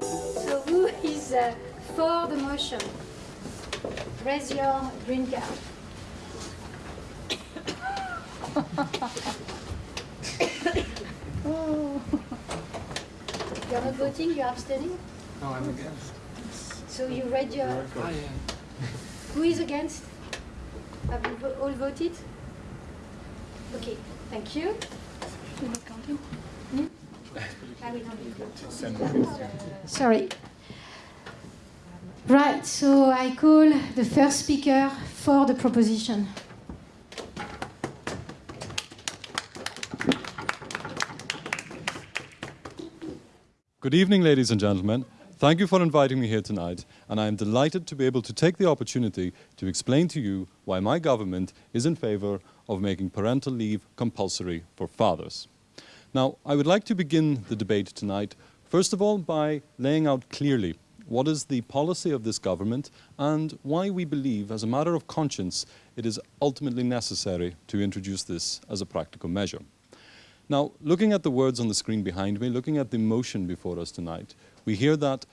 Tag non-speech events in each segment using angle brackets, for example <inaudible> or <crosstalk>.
So who is uh, for the motion? Raise your green card. oh. <coughs> You're not voting, you're abstaining? No, I'm against. So you read your... Ah, yeah. Who is against? Have you all voted? Okay, thank you. You're not counting? Hmm? We don't need to. Sorry. Right, so I call the first speaker for the proposition. Good evening, ladies and gentlemen. Thank you for inviting me here tonight, and I am delighted to be able to take the opportunity to explain to you why my government is in favour of making parental leave compulsory for fathers. Now, I would like to begin the debate tonight, first of all, by laying out clearly what is the policy of this government and why we believe, as a matter of conscience, it is ultimately necessary to introduce this as a practical measure. Now, looking at the words on the screen behind me, looking at the motion before us tonight, we hear that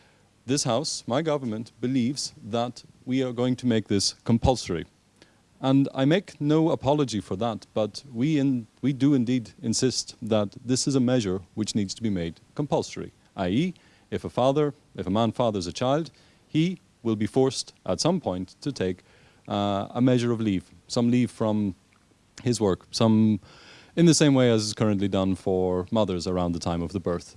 this House, my government, believes that we are going to make this compulsory. And I make no apology for that, but we, in, we do indeed insist that this is a measure which needs to be made compulsory, i.e., if a father, if a man fathers a child, he will be forced at some point to take uh, a measure of leave, some leave from his work, some in the same way as is currently done for mothers around the time of the birth.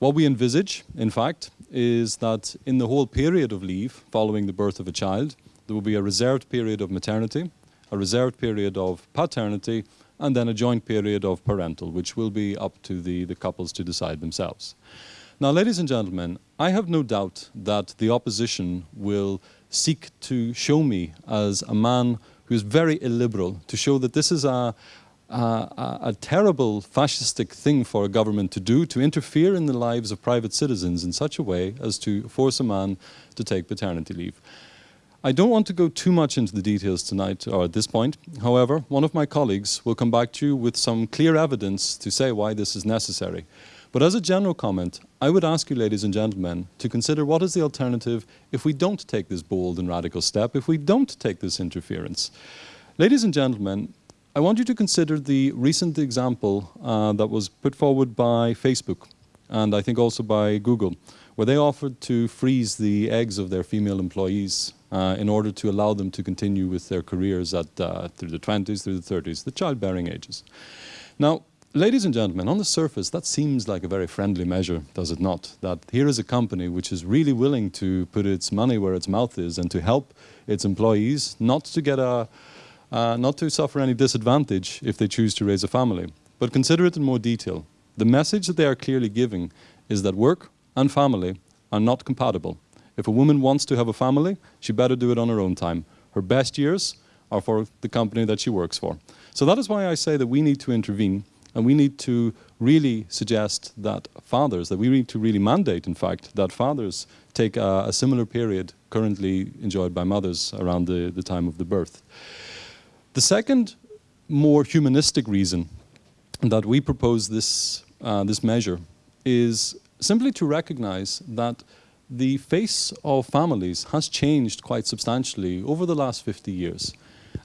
What we envisage, in fact, is that in the whole period of leave following the birth of a child, there will be a reserved period of maternity, a reserved period of paternity, and then a joint period of parental, which will be up to the, the couples to decide themselves. Now, ladies and gentlemen, I have no doubt that the opposition will seek to show me as a man who is very illiberal, to show that this is a, a, a, terrible fascistic thing for a government to do, to interfere in the lives of private citizens in such a way as to force a man to take paternity leave. I don't want to go too much into the details tonight or at this point. However, one of my colleagues will come back to you with some clear evidence to say why this is necessary. But as a general comment, I would ask you, ladies and gentlemen, to consider what is the alternative if we don't take this bold and radical step, if we don't take this interference. Ladies and gentlemen, I want you to consider the recent example uh, that was put forward by Facebook and I think also by Google, where they offered to freeze the eggs of their female employees uh, in order to allow them to continue with their careers at, uh, through the 20s, through the 30s, the childbearing ages. Now, ladies and gentlemen, on the surface, that seems like a very friendly measure, does it not? That here is a company which is really willing to put its money where its mouth is and to help its employees not to get a, uh, not to suffer any disadvantage if they choose to raise a family. But consider it in more detail. The message that they are clearly giving is that work and family are not compatible. If a woman wants to have a family, she better do it on her own time. Her best years are for the company that she works for. So that is why I say that we need to intervene and we need to really suggest that fathers, that we need to really mandate, in fact, that fathers take a, a similar period currently enjoyed by mothers around the, the time of the birth. The second, more humanistic reason that we propose this, uh, this measure is simply to recognize that the face of families has changed quite substantially over the last 50 years.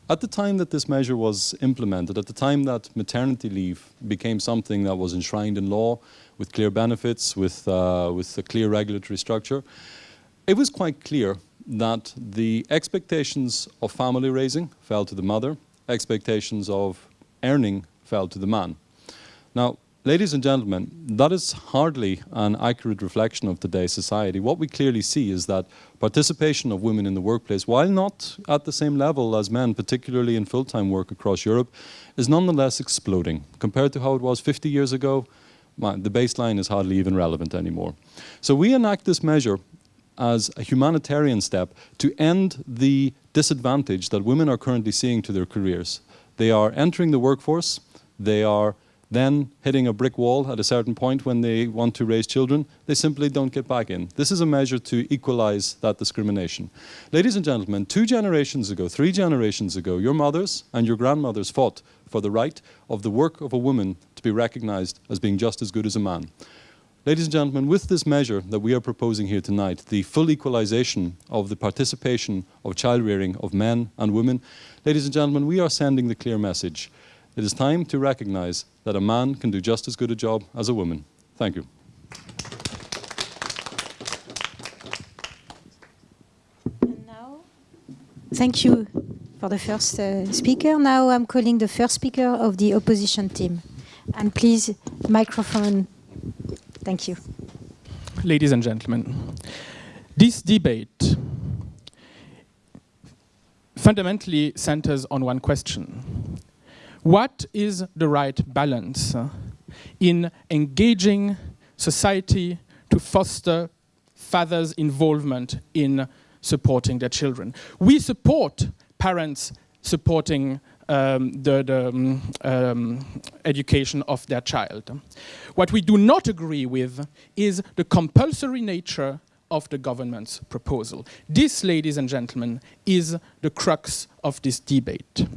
At the time that this measure was implemented, at the time that maternity leave became something that was enshrined in law with clear benefits, with, uh, with a clear regulatory structure, it was quite clear that the expectations of family raising fell to the mother, expectations of earning fell to the man. Now, ladies and gentlemen, that is hardly an accurate reflection of today's society. What we clearly see is that participation of women in the workplace, while not at the same level as men, particularly in full-time work across Europe, is nonetheless exploding. Compared to how it was 50 years ago, the baseline is hardly even relevant anymore. So we enact this measure as a humanitarian step to end the disadvantage that women are currently seeing to their careers. They are entering the workforce, they are then hitting a brick wall at a certain point when they want to raise children, they simply don't get back in. This is a measure to equalize that discrimination. Ladies and gentlemen, two generations ago, three generations ago, your mothers and your grandmothers fought for the right of the work of a woman to be recognized as being just as good as a man. Ladies and gentlemen, with this measure that we are proposing here tonight, the full equalization of the participation of child rearing of men and women, ladies and gentlemen, we are sending the clear message. It is time to recognize that a man can do just as good a job as a woman. Thank you. And now, thank you for the first uh, speaker. Now I'm calling the first speaker of the opposition team. And please, microphone. Thank you. Ladies and gentlemen, this debate fundamentally centers on one question. What is the right balance in engaging society to foster fathers' involvement in supporting their children? We support parents supporting um, the, the um, um, education of their child. What we do not agree with is the compulsory nature of the government's proposal. This, ladies and gentlemen, is the crux of this debate.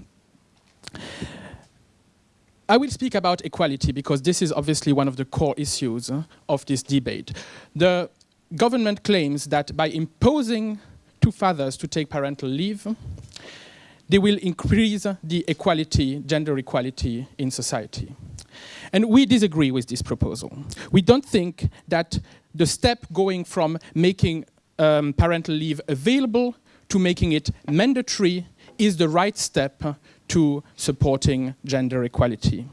I will speak about equality because this is obviously one of the core issues uh, of this debate. The government claims that by imposing two fathers to take parental leave, they will increase the equality, gender equality in society. And we disagree with this proposal. We don't think that the step going from making um, parental leave available to making it mandatory is the right step to supporting gender equality.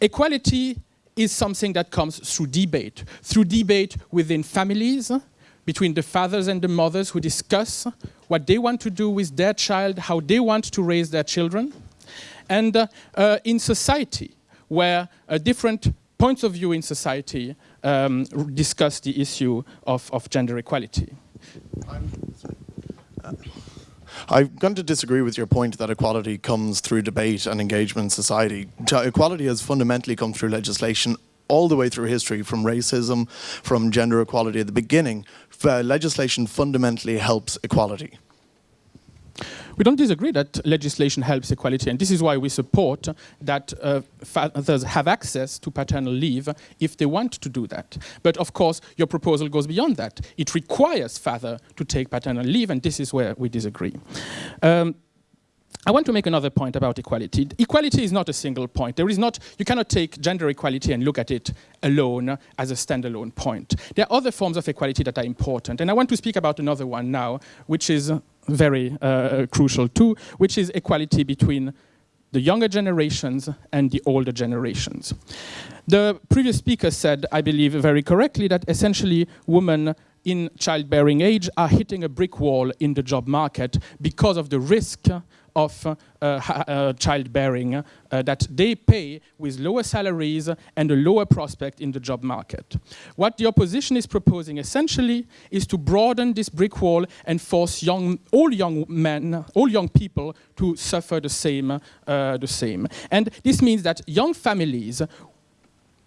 Equality is something that comes through debate, through debate within families, between the fathers and the mothers who discuss what they want to do with their child, how they want to raise their children, and uh, uh, in society, where uh, different points of view in society um, discuss the issue of, of gender equality. I'm going to disagree with your point that equality comes through debate and engagement in society. Equality has fundamentally come through legislation all the way through history, from racism, from gender equality at the beginning. Uh, legislation fundamentally helps equality. We don't disagree that legislation helps equality, and this is why we support that uh, fathers have access to paternal leave if they want to do that. But of course, your proposal goes beyond that. It requires father to take paternal leave, and this is where we disagree. Um, I want to make another point about equality. Equality is not a single point. There is not, you cannot take gender equality and look at it alone as a standalone point. There are other forms of equality that are important. And I want to speak about another one now, which is very uh, crucial too, which is equality between the younger generations and the older generations. The previous speaker said, I believe very correctly, that essentially women in childbearing age are hitting a brick wall in the job market because of the risk of uh, uh, childbearing uh, that they pay with lower salaries and a lower prospect in the job market. What the opposition is proposing essentially is to broaden this brick wall and force young, all young men, all young people to suffer the same, the same. And this means that young families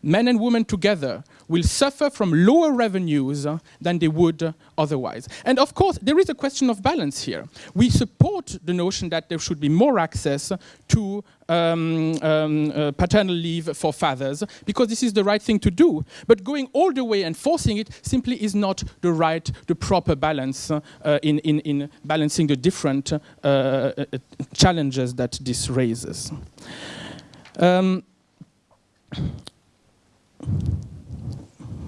men and women together will suffer from lower revenues uh, than they would uh, otherwise. And of course, there is a question of balance here. We support the notion that there should be more access to um, um, uh, paternal leave for fathers because this is the right thing to do. But going all the way and forcing it simply is not the right, the proper balance uh, in, in, in, balancing the different uh, uh, challenges that this raises. Um,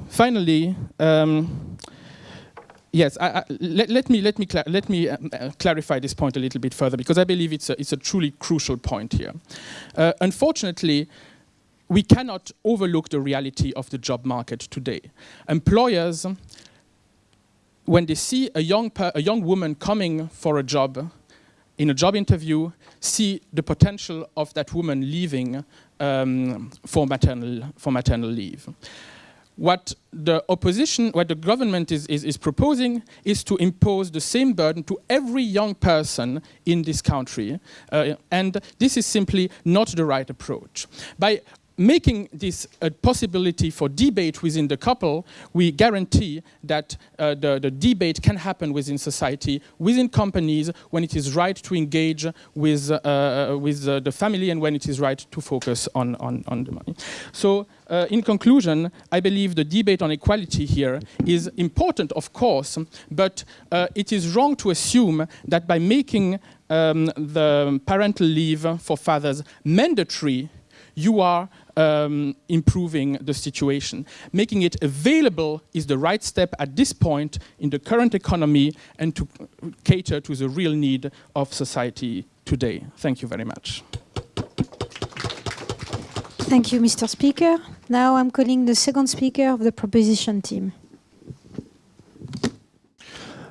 Finally, um, yes, I, I, let, let, me let me let me um, uh, clarify this point a little bit further because I believe it's a, it's a truly crucial point here. Uh, unfortunately, we cannot overlook the reality of the job market today. Employers, when they see a young a young woman coming for a job, in a job interview, see the potential of that woman leaving um, for maternal for maternal leave what the opposition, what the government is, is, is, proposing is to impose the same burden to every young person in this country. Uh, and this is simply not the right approach. By making this a possibility for debate within the couple, we guarantee that uh, the, the, debate can happen within society, within companies, when it is right to engage with, uh, with uh, the family and when it is right to focus on, on, on the money. So uh, in conclusion, I believe the debate on equality here is important, of course, but uh, it is wrong to assume that by making um, the parental leave for fathers mandatory, you are um, improving the situation. Making it available is the right step at this point in the current economy and to cater to the real need of society today. Thank you very much. Thank you, Mr. Speaker. Now I'm calling the second speaker of the proposition team.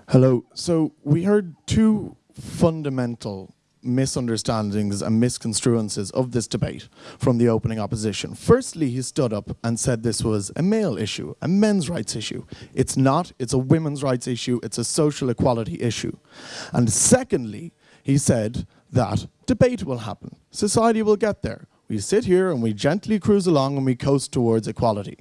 Hello. So we heard two fundamental misunderstandings and misconstruences of this debate from the opening opposition. Firstly, he stood up and said this was a male issue, a men's rights issue. It's not, it's a women's rights issue, it's a social equality issue. And secondly, he said that debate will happen, society will get there. We sit here and we gently cruise along and we coast towards equality.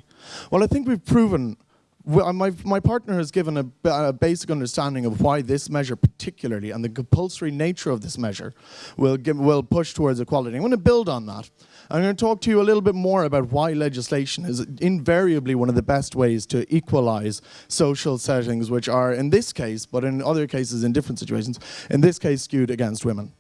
Well, I think we've proven my, my partner has given a, a, basic understanding of why this measure particularly and the compulsory nature of this measure will, give, will push towards equality. I'm going to build on that. I'm going to talk to you a little bit more about why legislation is invariably one of the best ways to equalize social settings, which are, in this case, but in other cases in different situations, in this case skewed against women.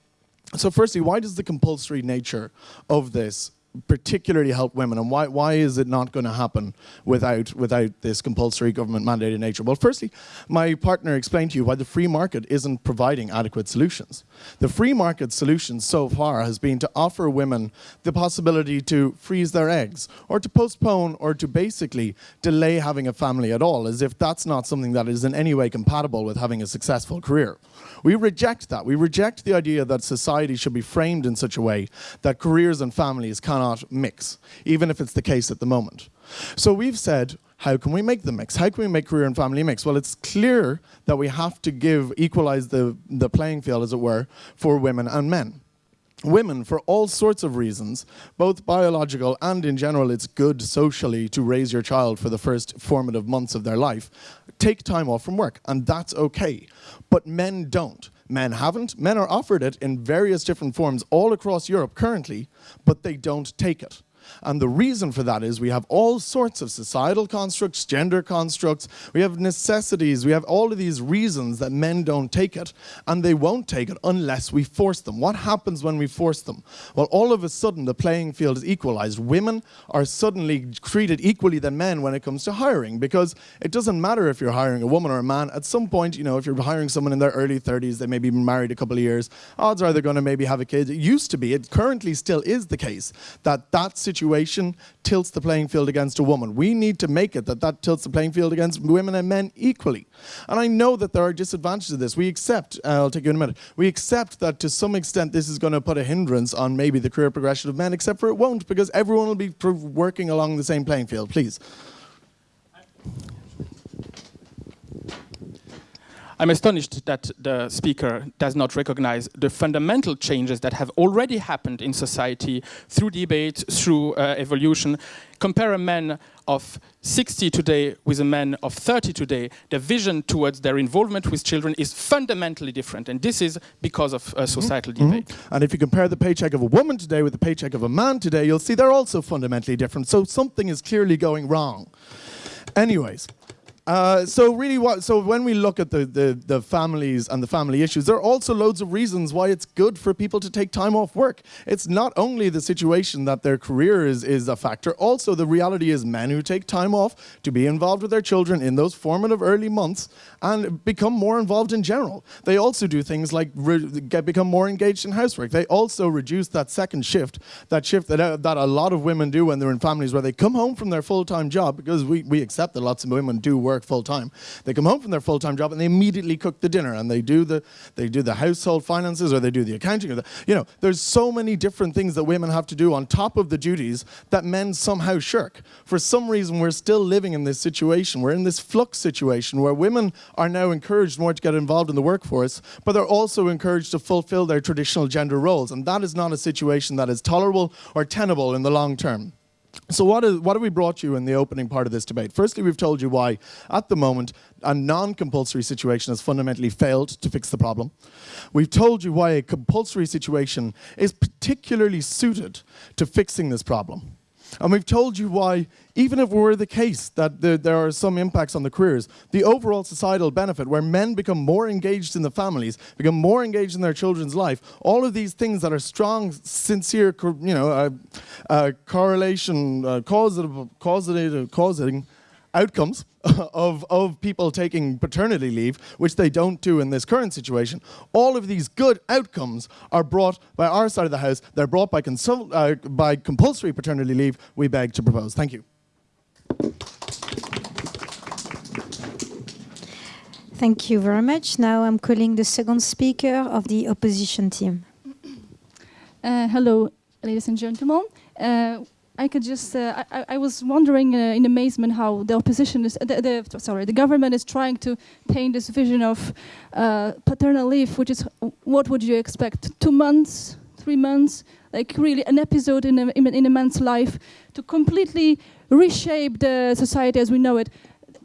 So firstly, why does the compulsory nature of this particularly help women and why, why is it not going to happen without, without this compulsory government mandated nature? Well, firstly, my partner explained to you why the free market isn't providing adequate solutions. The free market solution so far has been to offer women the possibility to freeze their eggs or to postpone or to basically delay having a family at all as if that's not something that is in any way compatible with having a successful career. We reject that. We reject the idea that society should be framed in such a way that careers and families cannot mix, even if it's the case at the moment. So we've said, how can we make the mix? How can we make career and family mix? Well, it's clear that we have to give, equalize the, the playing field, as it were, for women and men women for all sorts of reasons, both biological and in general it's good socially to raise your child for the first formative months of their life, take time off from work and that's okay. But men don't. Men haven't. Men are offered it in various different forms all across Europe currently, but they don't take it. And the reason for that is we have all sorts of societal constructs, gender constructs, we have necessities, we have all of these reasons that men don't take it, and they won't take it unless we force them. What happens when we force them? Well, all of a sudden the playing field is equalized. Women are suddenly treated equally than men when it comes to hiring, because it doesn't matter if you're hiring a woman or a man. At some point, you know, if you're hiring someone in their early 30s, they may be married a couple of years, odds are they're going to maybe have a kid. It used to be, it currently still is the case, that that situation tilts the playing field against a woman. We need to make it that that tilts the playing field against women and men equally. And I know that there are disadvantages to this. We accept, uh, I'll take you in a minute, we accept that to some extent this is going to put a hindrance on maybe the career progression of men, except for it won't because everyone will be working along the same playing field. Please. I'm astonished that the speaker does not recognize the fundamental changes that have already happened in society through debate, through uh, evolution. Compare a man of 60 today with a man of 30 today, the vision towards their involvement with children is fundamentally different. And this is because of uh, societal mm -hmm. debate. Mm -hmm. And if you compare the paycheck of a woman today with the paycheck of a man today, you'll see they're also fundamentally different. So something is clearly going wrong. Anyways, uh, so really what, so when we look at the, the, the, families and the family issues, there are also loads of reasons why it's good for people to take time off work. It's not only the situation that their career is, is a factor, also the reality is men who take time off to be involved with their children in those formative early months and become more involved in general. They also do things like get, become more engaged in housework. They also reduce that second shift, that shift that, uh, that a lot of women do when they're in families where they come home from their full-time job, because we, we accept that lots of women do work work full time. They come home from their full time job and they immediately cook the dinner and they do the they do the household finances or they do the accounting or the, you know there's so many different things that women have to do on top of the duties that men somehow shirk. For some reason we're still living in this situation. We're in this flux situation where women are now encouraged more to get involved in the workforce, but they're also encouraged to fulfill their traditional gender roles and that is not a situation that is tolerable or tenable in the long term. So what, is, what have we brought you in the opening part of this debate? Firstly, we've told you why, at the moment, a non-compulsory situation has fundamentally failed to fix the problem. We've told you why a compulsory situation is particularly suited to fixing this problem. And we've told you why, even if it were the case that there, there, are some impacts on the careers, the overall societal benefit where men become more engaged in the families, become more engaged in their children's life, all of these things that are strong, sincere, you know, uh, uh, correlation, uh, causative, causative, causing outcomes <laughs> of, of people taking paternity leave, which they don't do in this current situation, all of these good outcomes are brought by our side of the house. They're brought by, uh, by compulsory paternity leave. We beg to propose. Thank you. Thank you very much. Now I'm calling the second speaker of the opposition team. Uh, hello, ladies and gentlemen. Uh, I could just, uh, I, I, was wondering uh, in amazement how the opposition is, the, the, sorry, the government is trying to paint this vision of uh, paternal leave, which is, what would you expect? Two months, three months, like really an episode in a, in a man's life to completely reshape the society as we know it.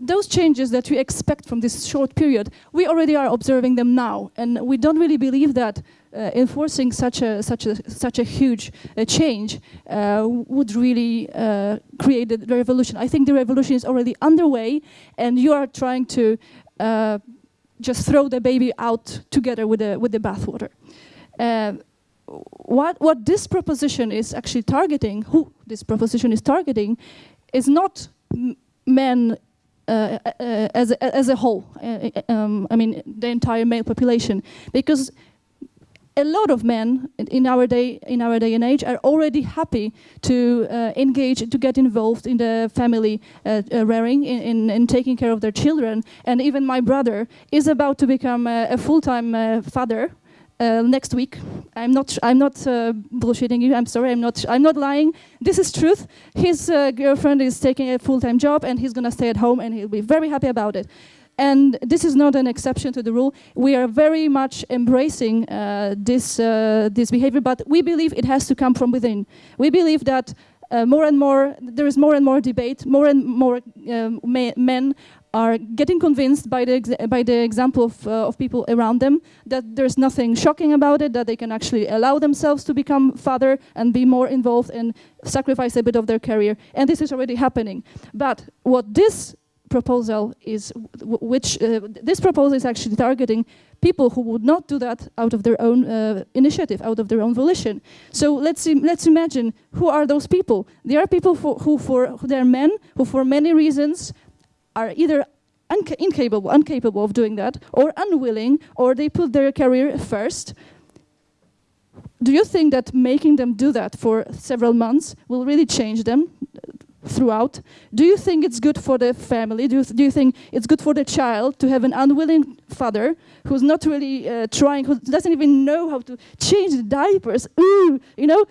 Those changes that we expect from this short period, we already are observing them now, and we don't really believe that uh, enforcing such a such a such a huge uh, change uh, would really uh, create the revolution. I think the revolution is already underway, and you are trying to uh, just throw the baby out together with the with the bathwater. Uh, what what this proposition is actually targeting, who this proposition is targeting, is not men uh, uh, as, a, as a whole, uh, um, I mean the entire male population, because a lot of men in our day in our day and age are already happy to uh, engage to get involved in the family uh, uh, rearing in, in, in, taking care of their children and even my brother is about to become a, full-time uh, father uh, next week. I'm not. I'm not uh, bullshitting you. I'm sorry. I'm not. I'm not lying. This is truth. His girlfriend is taking a full-time job, and he's gonna stay at home, and he'll be very happy about it. And this is not an exception to the rule. We are very much embracing uh, this, uh, this behavior, but we believe it has to come from within. We believe that uh, more and more, there is more and more debate, more and more um, men are getting convinced by the, by the example of, uh, of people around them that there's nothing shocking about it, that they can actually allow themselves to become father and be more involved and sacrifice a bit of their career. And this is already happening. But what this proposal is, which uh, this proposal is actually targeting people who would not do that out of their own uh, initiative, out of their own volition. So let's let's imagine who are those people. They are people for, who, for who they are men who, for many reasons, are either incapable, incapable of doing that, or unwilling, or they put their career first. Do you think that making them do that for several months will really change them? Throughout. Do you think it's good for the family? Do you, do you think it's good for the child to have an unwilling father who's not really uh, trying, who doesn't even know how to change the diapers? Ooh, you know,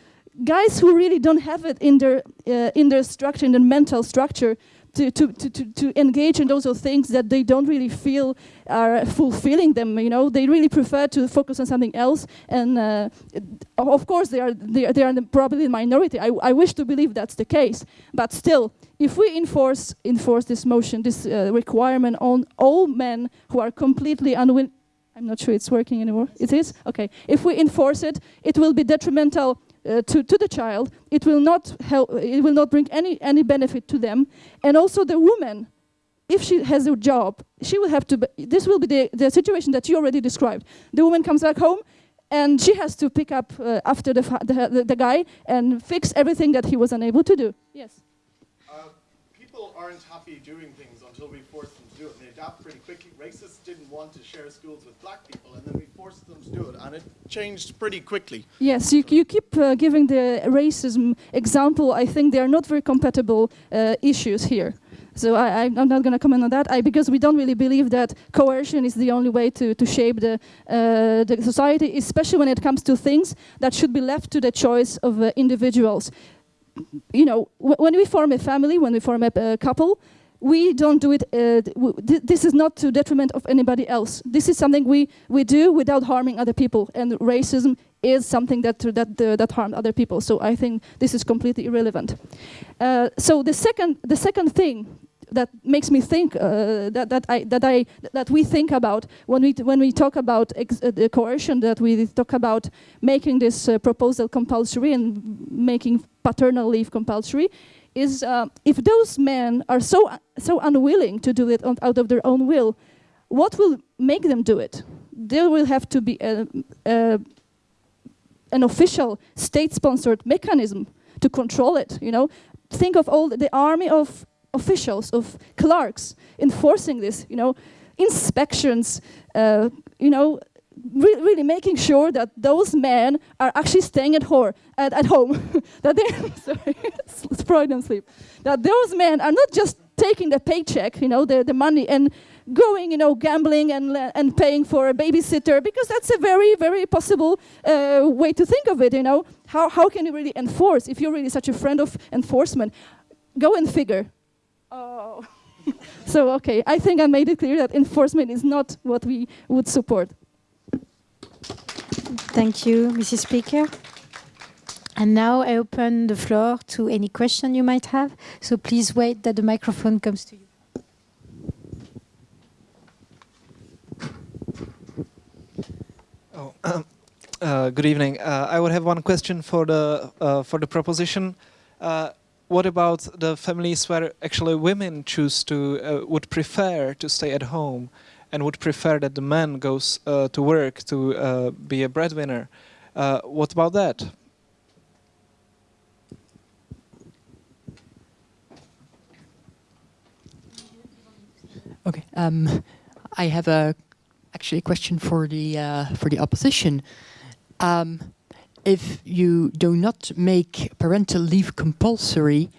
guys who really don't have it in their uh, in their structure, in their mental structure, to, to, to, to, engage in those things that they don't really feel are fulfilling them. You know, they really prefer to focus on something else. And uh, of course, they are they are, they are probably the minority. I, I wish to believe that's the case, but still, if we enforce enforce this motion, this uh, requirement on all men who are completely unwilling. I'm not sure it's working anymore. It is? Okay. If we enforce it, it will be detrimental uh, to, to the child. It will not help, it will not bring any, any benefit to them. And also the woman, if she has a job, she will have to, this will be the, the situation that you already described. The woman comes back home and she has to pick up uh, after the, the, the, guy and fix everything that he was unable to do. Yes? Uh, people aren't happy doing things until we force adapt pretty quickly. Racists didn't want to share schools with black people, and then we forced them to do it, and it changed pretty quickly. Yes, you, you keep uh, giving the racism example. I think they are not very compatible uh, issues here. So I, am not going to comment on that I, because we don't really believe that coercion is the only way to, to shape the, uh, the society, especially when it comes to things that should be left to the choice of uh, individuals. You know, when we form a family, when we form a couple, we don't do it, uh, th this is not to detriment of anybody else. This is something we, we do without harming other people, and racism is something that that uh, that harmed other people. So I think this is completely irrelevant. Uh, so the second the second thing that makes me think uh, that that I that I that we think about when we when we talk about uh, the coercion that we talk about making this uh, proposal compulsory and making paternal leave compulsory is uh, if those men are so so unwilling to do it on, out of their own will, what will make them do it? There will have to be a, a, an official state-sponsored mechanism to control it. You know, think of all the, the army of officials, of clerks enforcing this, you know, inspections, uh, you know, re really making sure that those men are actually staying at, at, at home, <laughs> that they, <laughs> sorry, <laughs> Freudian sleep, that those men are not just taking the paycheck, you know, the, the money and going, you know, gambling and, and paying for a babysitter, because that's a very, very possible uh, way to think of it, you know. How, how can you really enforce, if you're really such a friend of enforcement, go and figure Oh. so, okay, I think I made it clear that enforcement is not what we would support. Thank you, Mrs. Speaker. And now I open the floor to any question you might have. So please wait that the microphone comes to you. Oh, um, <clears throat> uh, good evening. Uh, I would have one question for the uh, for the proposition. Uh, what about the families where actually women choose to uh, would prefer to stay at home and would prefer that the man goes uh, to work to uh, be a breadwinner. Uh, what about that? Okay um, I have a actually a question for the uh, for the opposition. Um, if you do not make parental leave compulsory,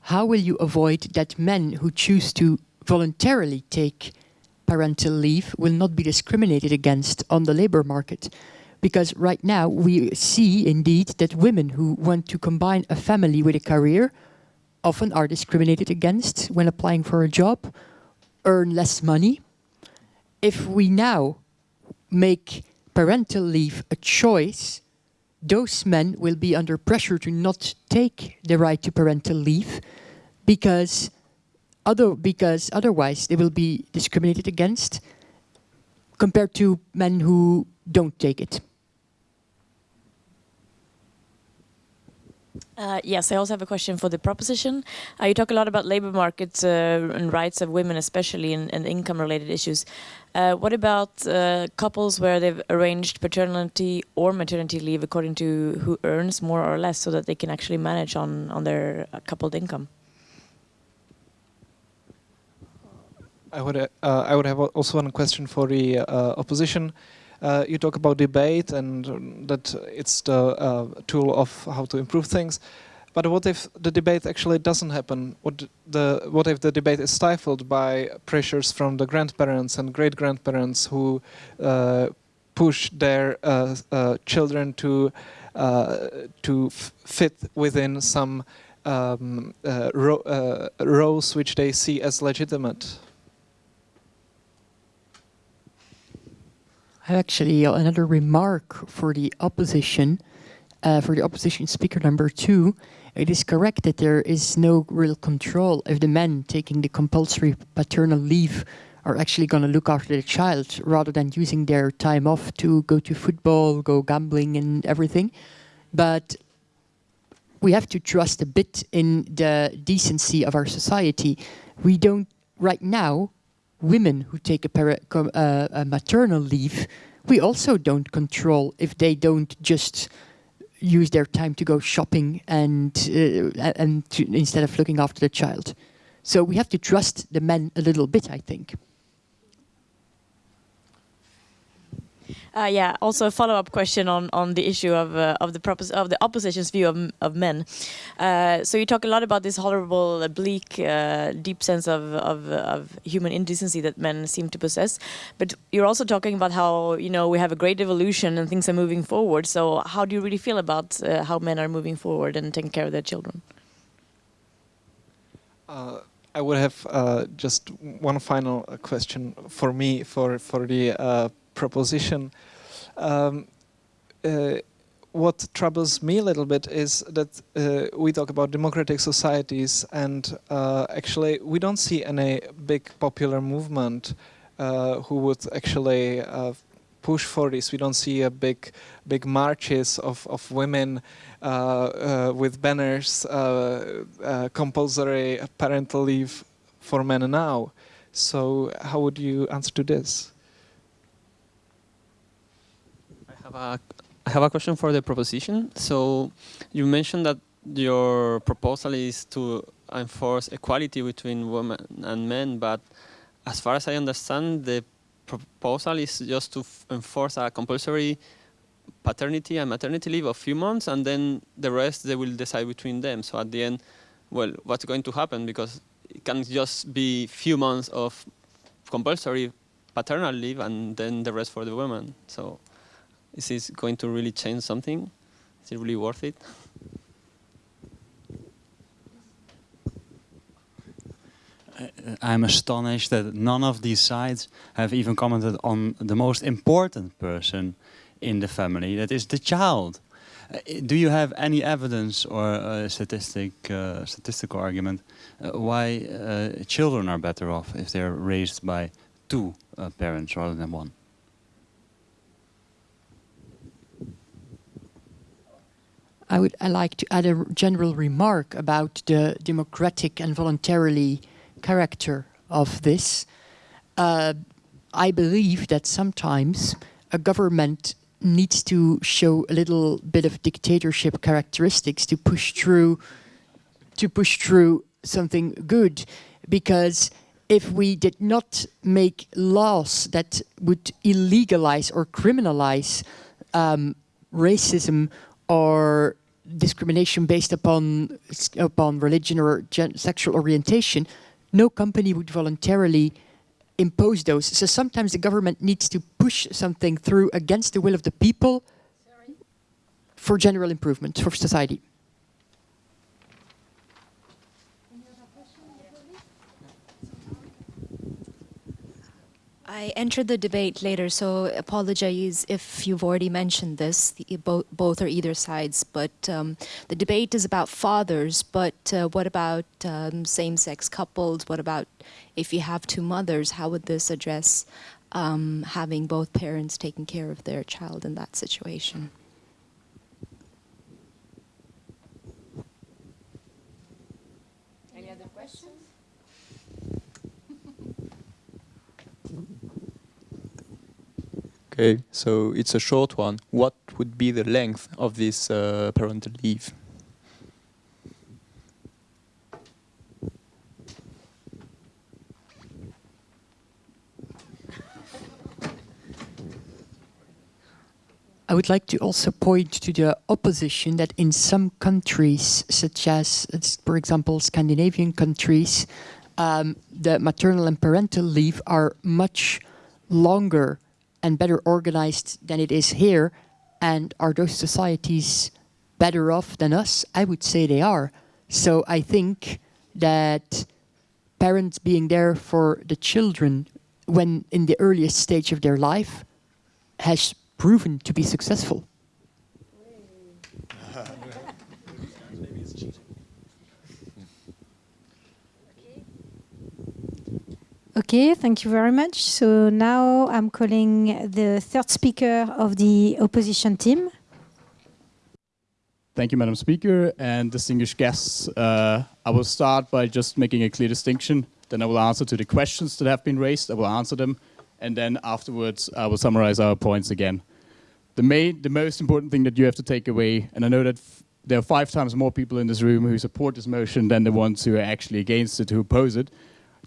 how will you avoid that men who choose to voluntarily take parental leave will not be discriminated against on the labor market? Because right now we see indeed that women who want to combine a family with a career often are discriminated against when applying for a job, earn less money. If we now make parental leave a choice, those men will be under pressure to not take the right to parental leave because other because otherwise they will be discriminated against compared to men who don't take it. Uh, yes, I also have a question for the proposition. Uh, you talk a lot about labor markets uh, and rights of women, especially in, in income-related issues. Uh, what about uh, couples where they've arranged paternity or maternity leave according to who earns more or less, so that they can actually manage on on their uh, coupled income? I would I would have also one question for the opposition. Uh, you talk about debate and that it's the uh, tool of how to improve things. But what if the debate actually doesn't happen? What, the, what if the debate is stifled by pressures from the grandparents and great-grandparents who uh, push their uh, uh, children to uh, to fit within some um, ro roles which they see as legitimate? I have actually another remark for the opposition, uh, for the opposition speaker number two. It is correct that there is no real control if the men taking the compulsory paternal leave are actually going to look after the child rather than using their time off to go to football, go gambling and everything. But we have to trust a bit in the decency of our society. We don't, right now, women who take a, uh, a maternal leave, we also don't control if they don't just use their time to go shopping and uh, and to, instead of looking after the child. So we have to trust the men a little bit, I think. Uh, yeah. Also, a follow-up question on on the issue of uh, of the of the opposition's view of of men. Uh, so you talk a lot about this horrible, uh, bleak, uh, deep sense of, of of human indecency that men seem to possess, but you're also talking about how you know we have a great evolution and things are moving forward. So how do you really feel about uh, how men are moving forward and taking care of their children? I would have just one final question for me for for the proposition. Um, uh, what troubles me a little bit is that uh, we talk about democratic societies and uh, actually we don't see any big popular movement uh, who would actually uh, push for this. We don't see a big, big marches of, of women uh, with banners, compulsory parental leave for men now. So how would you answer to this? I have a I have a question for the proposition. So you mentioned that your proposal is to enforce equality between women and men, but as far as I understand, the proposal is just to enforce a compulsory paternity and maternity leave of few months, and then the rest they will decide between them. So at the end, well, what's going to happen? Because it can just be few months of compulsory paternal leave, and then the rest for the women. So is this going to really change something? Is it really worth it? I'm astonished that none of these sides have even commented on the most important person in the family, that is the child. Uh, do you have any evidence or a statistic, uh, statistical argument uh, why uh, children are better off if they're raised by two parents rather than one? I would I like to add a general remark about the democratic and voluntarily character of this. Uh, I believe that sometimes a government needs to show a little bit of dictatorship characteristics to push through to push through something good because if we did not make laws that would illegalize or criminalize um, racism or discrimination based upon upon religion or sexual orientation, no company would voluntarily impose those. So sometimes the government needs to push something through against the will of the people Sorry? for general improvement for society. I entered the debate later, so apologize if you've already mentioned this. The, both, or either sides, but um, the debate is about fathers. But uh, what about um, same-sex couples? What about if you have two mothers? How would this address um, having both parents taking care of their child in that situation? Okay, so it's a short one. What would be the length of this uh, parental leave? I would like to also point to the opposition that in some countries, such as, for example, Scandinavian countries, um, the maternal and parental leave are much longer and better organized than it is here. And are those societies better off than us? I would say they are. So I think that parents being there for the children when in the earliest stage of their life has proven to be successful. Okay, thank you very much. So now I'm calling the third speaker of the opposition team. Thank you, Madam Speaker and distinguished guests. Uh, I will start by just making a clear distinction. Then I will answer to the questions that have been raised. I will answer them. And then afterwards, I will summarize our points again. The, main, the most important thing that you have to take away, and I know that there are five times more people in this room who support this motion than the ones who are actually against it, who oppose it,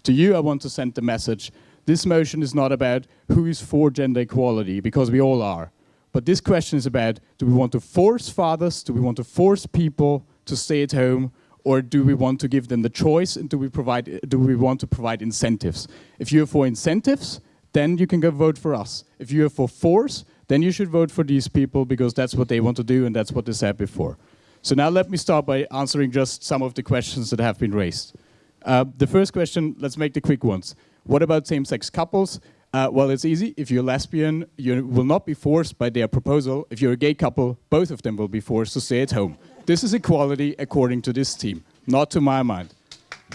to you, I want to send the message. This motion is not about who is for gender equality, because we all are. But this question is about, do we want to force fathers, do we want to force people to stay at home, or do we want to give them the choice and do we, provide, do we want to provide incentives? If you're for incentives, then you can go vote for us. If you're for force, then you should vote for these people because that's what they want to do and that's what they said before. So now let me start by answering just some of the questions that have been raised. Uh, the first question, let's make the quick ones. What about same-sex couples? Uh, well, it's easy. If you're lesbian, you will not be forced by their proposal. If you're a gay couple, both of them will be forced to stay at home. This is equality according to this team, not to my mind.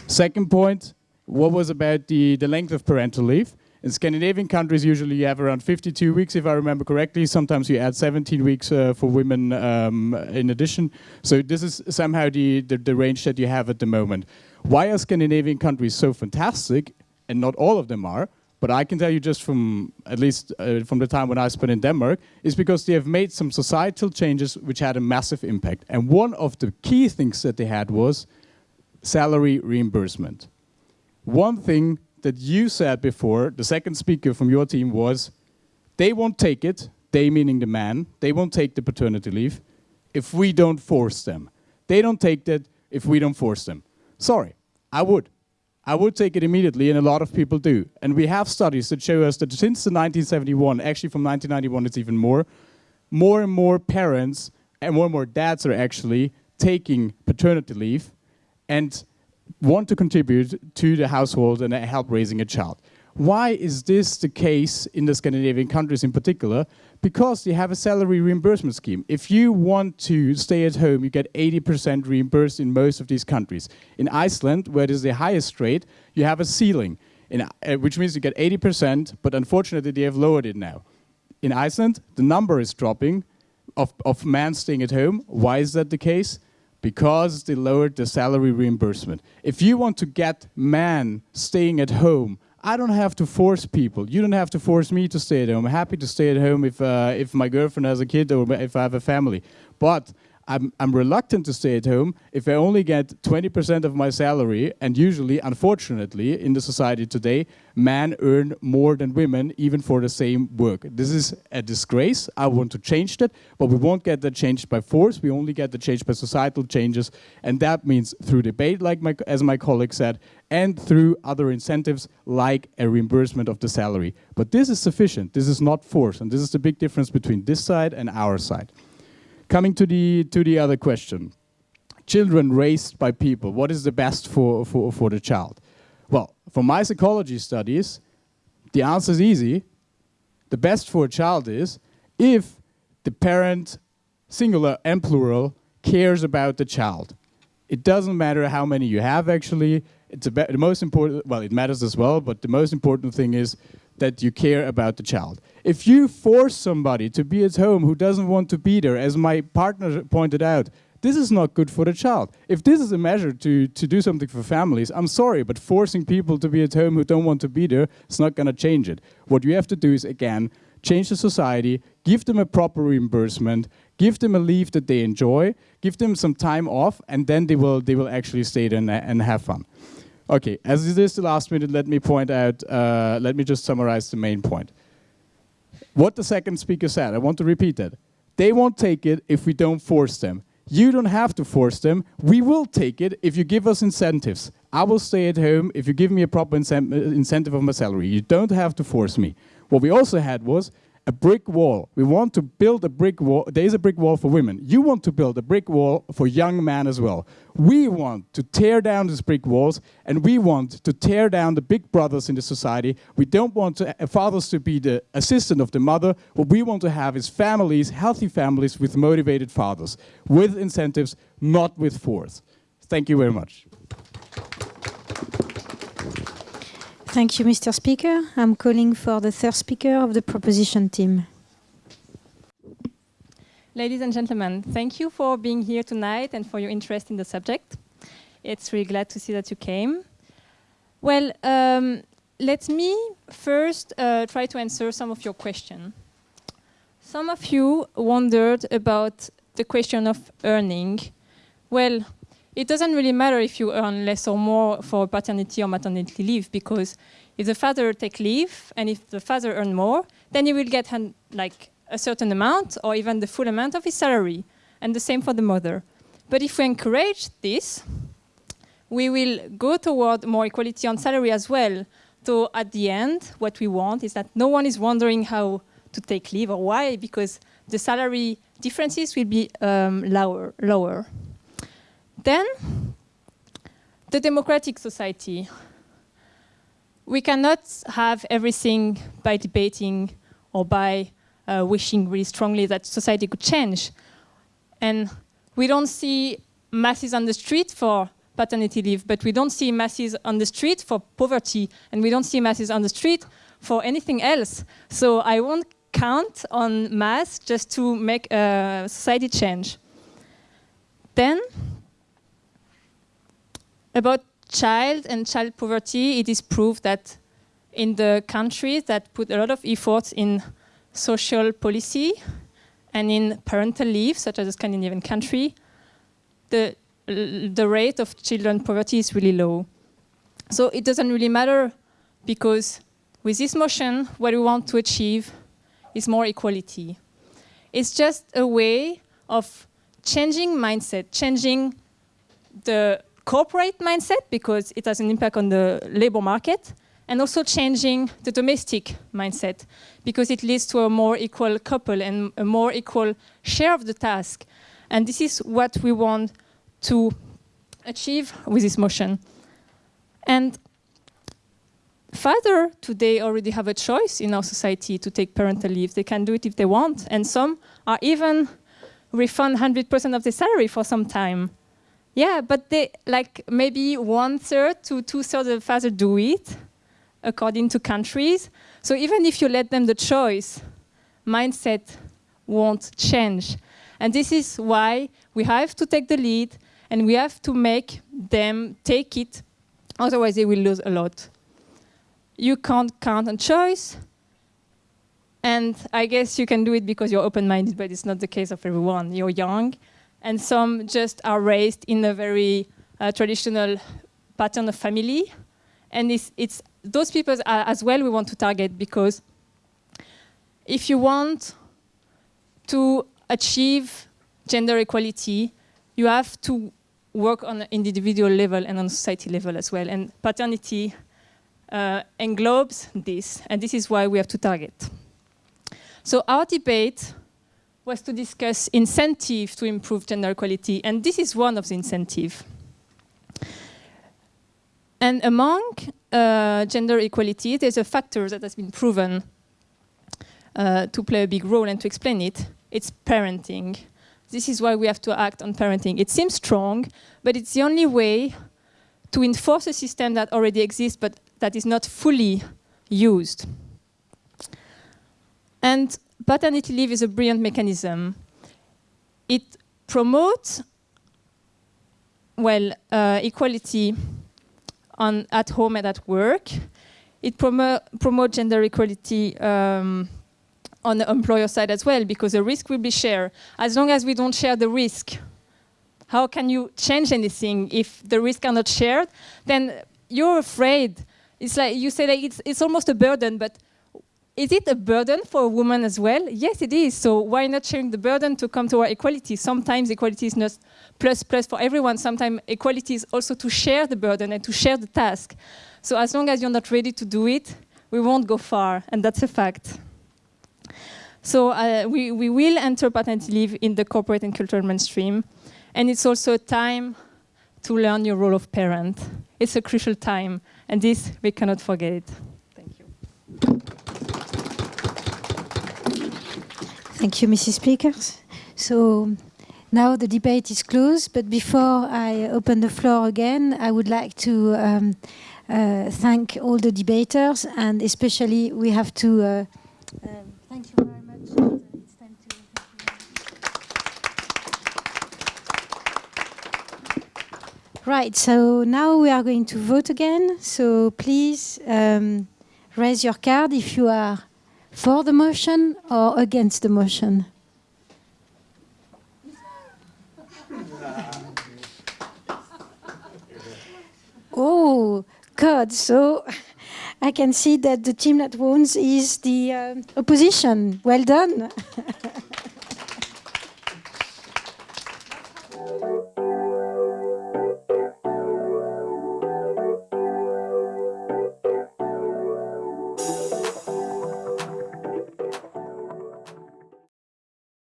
Second point, what was about the, the length of parental leave? In Scandinavian countries, usually you have around 52 weeks, if I remember correctly. Sometimes you add 17 weeks uh, for women um, in addition. So this is somehow the, the, the range that you have at the moment. Why are Scandinavian countries so fantastic? And not all of them are. But I can tell you just from, at least uh, from the time when I spent in Denmark, is because they have made some societal changes which had a massive impact. And one of the key things that they had was salary reimbursement. One thing that you said before, the second speaker from your team was, they won't take it, they meaning the man, they won't take the paternity leave if we don't force them. They don't take that if we don't force them. Sorry, I would. I would take it immediately, and a lot of people do. And we have studies that show us that since the 1971, actually from 1991 it's even more, more and more parents and more and more dads are actually taking paternity leave and want to contribute to the household and help raising a child. Why is this the case in the Scandinavian countries in particular? Because they have a salary reimbursement scheme. If you want to stay at home, you get 80% reimbursed in most of these countries. In Iceland, where it is the highest rate, you have a ceiling, in, uh, which means you get 80%, but unfortunately they have lowered it now. In Iceland, the number is dropping of, of men staying at home. Why is that the case? because they lowered the salary reimbursement. If you want to get men staying at home, I don't have to force people. You don't have to force me to stay at home. I'm happy to stay at home if, uh, if my girlfriend has a kid or if I have a family. But I'm, I'm reluctant to stay at home if I only get 20% of my salary. And usually, unfortunately, in the society today, men earn more than women, even for the same work. This is a disgrace. I want to change that, but we won't get that changed by force. We only get the change by societal changes. And that means through debate, like my, as my colleague said, and through other incentives like a reimbursement of the salary. But this is sufficient. This is not force. And this is the big difference between this side and our side. Coming to the, to the other question. Children raised by people, what is the best for, for, for the child? Well, from my psychology studies, the answer is easy. The best for a child is if the parent, singular and plural, cares about the child. It doesn't matter how many you have actually. It's the most important, well, it matters as well, but the most important thing is that you care about the child. If you force somebody to be at home who doesn't want to be there, as my partner pointed out, this is not good for the child. If this is a measure to, to do something for families, I'm sorry, but forcing people to be at home who don't want to be there, it's not going to change it. What you have to do is, again, change the society, give them a proper reimbursement, give them a leave that they enjoy, give them some time off, and then they will, they will actually stay there and, and have fun. Okay, as this is the last minute, let me point out, uh, let me just summarize the main point. What the second speaker said, I want to repeat that. They won't take it if we don't force them. You don't have to force them. We will take it if you give us incentives. I will stay at home if you give me a proper incentive of my salary. You don't have to force me. What we also had was a brick wall. We want to build a brick wall. There is a brick wall for women. You want to build a brick wall for young men as well. We want to tear down these brick walls and we want to tear down the big brothers in the society. We don't want to, uh, fathers to be the assistant of the mother. What we want to have is families, healthy families with motivated fathers, with incentives, not with force. Thank you very much. Thank you, Mr. Speaker. I'm calling for the third speaker of the proposition team. Ladies and gentlemen, thank you for being here tonight and for your interest in the subject. It's really glad to see that you came. Well, um, let me first uh, try to answer some of your questions. Some of you wondered about the question of earning. Well, it doesn't really matter if you earn less or more for paternity or maternity leave because if the father take leave and if the father earn more, then he will get like a certain amount or even the full amount of his salary. And the same for the mother. But if we encourage this, we will go toward more equality on salary as well. So at the end, what we want is that no one is wondering how to take leave or why, because the salary differences will be um, lower. lower. Then, the democratic society. we cannot have everything by debating or by uh, wishing really strongly that society could change. And we don't see masses on the street for paternity leave, but we don't see masses on the street for poverty, and we don't see masses on the street for anything else. So I won't count on mass just to make a society change. Then, about child and child poverty, it is proved that in the countries that put a lot of efforts in social policy and in parental leave, such as a Scandinavian country, the, the rate of children poverty is really low. So it doesn't really matter because with this motion, what we want to achieve is more equality. It's just a way of changing mindset, changing the corporate mindset because it has an impact on the labor market, and also changing the domestic mindset because it leads to a more equal couple and a more equal share of the task. And this is what we want to achieve with this motion. And father today already have a choice in our society to take parental leave. They can do it if they want. And some are even refund 100% of their salary for some time. Yeah, but they like maybe one third to two thirds of the father do it according to countries. So even if you let them the choice, mindset won't change. And this is why we have to take the lead and we have to make them take it, otherwise they will lose a lot. You can't count on choice, and I guess you can do it because you're open-minded, but it's not the case of everyone. You're young, and some just are raised in a very uh, traditional pattern of family, and it's, it's those people as well we want to target because if you want to achieve gender equality, you have to work on an individual level and on society level as well. And paternity uh, englobes this, and this is why we have to target. So our debate was to discuss incentive to improve gender equality, and this is one of the incentives. And among uh, gender equality, there's a factor that has been proven uh, to play a big role and to explain it. It's parenting. This is why we have to act on parenting. It seems strong, but it's the only way to enforce a system that already exists but that is not fully used. And paternity leave is a brilliant mechanism. It promotes, well, uh, equality on, at home and at work. It promo promotes gender equality um, on the employer side as well, because the risk will be shared. As long as we don't share the risk, how can you change anything if the risks are not shared? Then you're afraid. It's like you say that it's, it's almost a burden, but is it a burden for a woman as well? Yes, it is. So why not sharing the burden to come to our equality? Sometimes equality is not plus plus for everyone. Sometimes equality is also to share the burden and to share the task. So as long as you're not ready to do it, we won't go far, and that's a fact. So uh, we, we will enter paternity leave in the corporate and cultural mainstream. And it's also a time to learn your role of parent. It's a crucial time, and this, we cannot forget it. Thank you. Thank you, Mrs. Speakers. So now the debate is closed, but before I open the floor again, I would like to um, uh, thank all the debaters, and especially we have to uh, um, thank you very much. Right, so now we are going to vote again. So please um, raise your card if you are for the motion or against the motion? <laughs> oh, God. So I can see that the team that wins is the uh, opposition. Well done. <laughs>